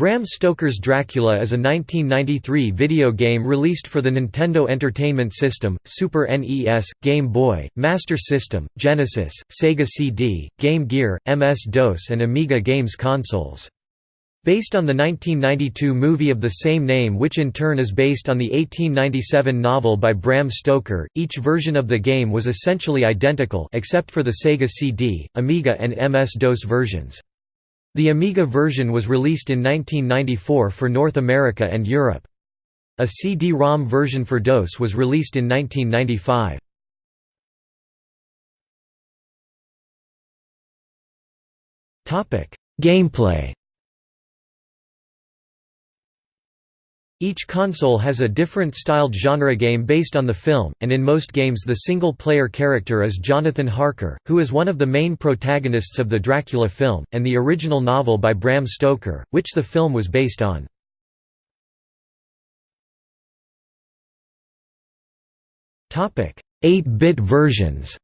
Bram Stoker's Dracula is a 1993 video game released for the Nintendo Entertainment System, Super NES, Game Boy, Master System, Genesis, Sega CD, Game Gear, MS-DOS and Amiga games consoles. Based on the 1992 movie of the same name which in turn is based on the 1897 novel by Bram Stoker, each version of the game was essentially identical except for the Sega CD, Amiga and MS-DOS versions. The Amiga version was released in 1994 for North America and Europe. A CD-ROM version for DOS was released in 1995. Gameplay Each console has a different styled genre game based on the film, and in most games the single-player character is Jonathan Harker, who is one of the main protagonists of the Dracula film, and the original novel by Bram Stoker, which the film was based on. 8-bit versions.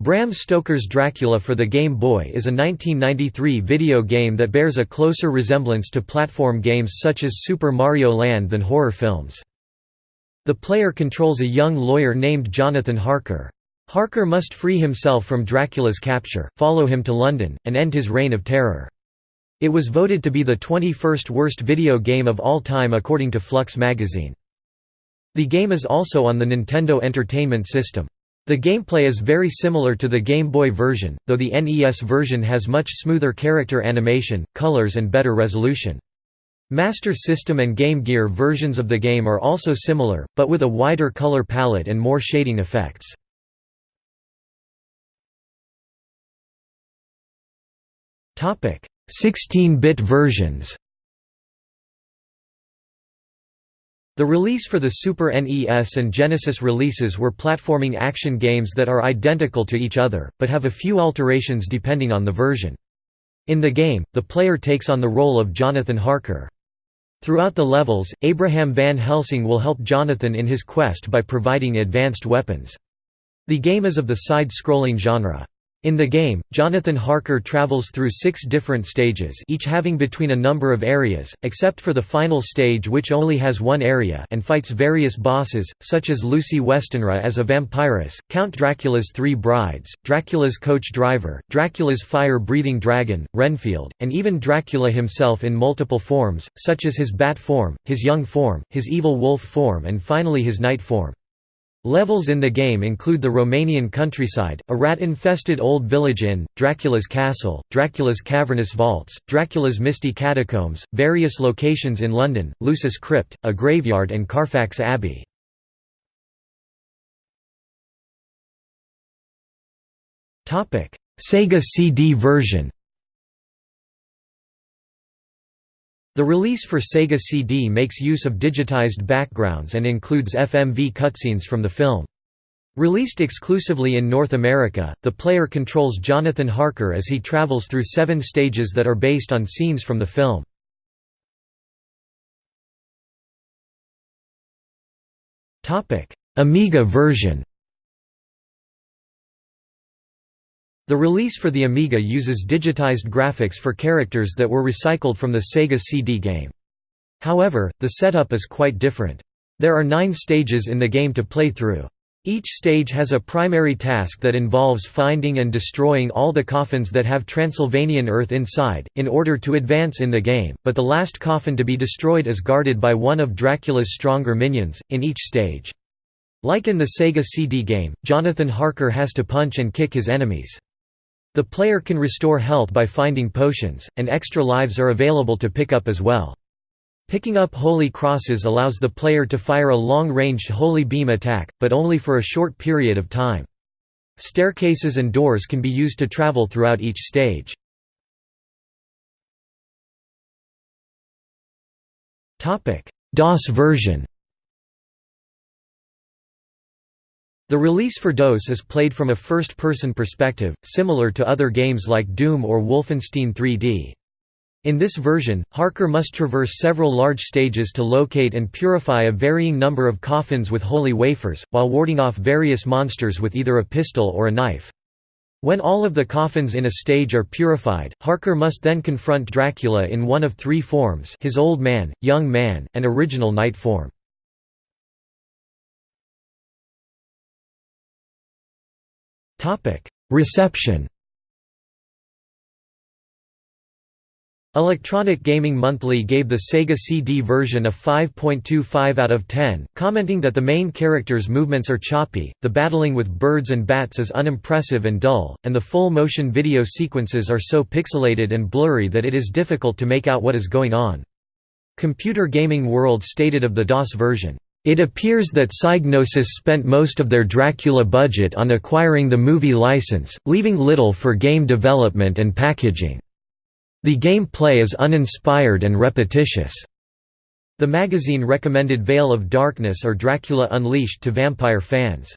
Bram Stoker's Dracula for the Game Boy is a 1993 video game that bears a closer resemblance to platform games such as Super Mario Land than horror films. The player controls a young lawyer named Jonathan Harker. Harker must free himself from Dracula's capture, follow him to London, and end his reign of terror. It was voted to be the 21st worst video game of all time according to Flux magazine. The game is also on the Nintendo Entertainment System. The gameplay is very similar to the Game Boy version, though the NES version has much smoother character animation, colors and better resolution. Master System and Game Gear versions of the game are also similar, but with a wider color palette and more shading effects. Topic: 16-bit versions. The release for the Super NES and Genesis releases were platforming action games that are identical to each other, but have a few alterations depending on the version. In the game, the player takes on the role of Jonathan Harker. Throughout the levels, Abraham Van Helsing will help Jonathan in his quest by providing advanced weapons. The game is of the side-scrolling genre. In the game, Jonathan Harker travels through six different stages each having between a number of areas, except for the final stage which only has one area and fights various bosses, such as Lucy Westenra as a vampiress, Count Dracula's three brides, Dracula's coach driver, Dracula's fire-breathing dragon, Renfield, and even Dracula himself in multiple forms, such as his bat form, his young form, his evil wolf form and finally his night form. Levels in the game include the Romanian countryside, a rat-infested old village inn, Dracula's castle, Dracula's cavernous vaults, Dracula's misty catacombs, various locations in London, Lucy's Crypt, a graveyard and Carfax Abbey. Sega CD version The release for Sega CD makes use of digitized backgrounds and includes FMV cutscenes from the film. Released exclusively in North America, the player controls Jonathan Harker as he travels through seven stages that are based on scenes from the film. Amiga version The release for the Amiga uses digitized graphics for characters that were recycled from the Sega CD game. However, the setup is quite different. There are nine stages in the game to play through. Each stage has a primary task that involves finding and destroying all the coffins that have Transylvanian earth inside, in order to advance in the game, but the last coffin to be destroyed is guarded by one of Dracula's stronger minions, in each stage. Like in the Sega CD game, Jonathan Harker has to punch and kick his enemies. The player can restore health by finding potions, and extra lives are available to pick up as well. Picking up holy crosses allows the player to fire a long-ranged holy beam attack, but only for a short period of time. Staircases and doors can be used to travel throughout each stage. DOS version The release for DOS is played from a first-person perspective, similar to other games like Doom or Wolfenstein 3D. In this version, Harker must traverse several large stages to locate and purify a varying number of coffins with holy wafers, while warding off various monsters with either a pistol or a knife. When all of the coffins in a stage are purified, Harker must then confront Dracula in one of three forms his old man, young man, and original night form. Reception Electronic Gaming Monthly gave the Sega CD version a 5.25 out of 10, commenting that the main character's movements are choppy, the battling with birds and bats is unimpressive and dull, and the full-motion video sequences are so pixelated and blurry that it is difficult to make out what is going on. Computer Gaming World stated of the DOS version, it appears that Psygnosis spent most of their Dracula budget on acquiring the movie license, leaving little for game development and packaging. The gameplay is uninspired and repetitious. The magazine recommended Veil of Darkness or Dracula Unleashed to vampire fans.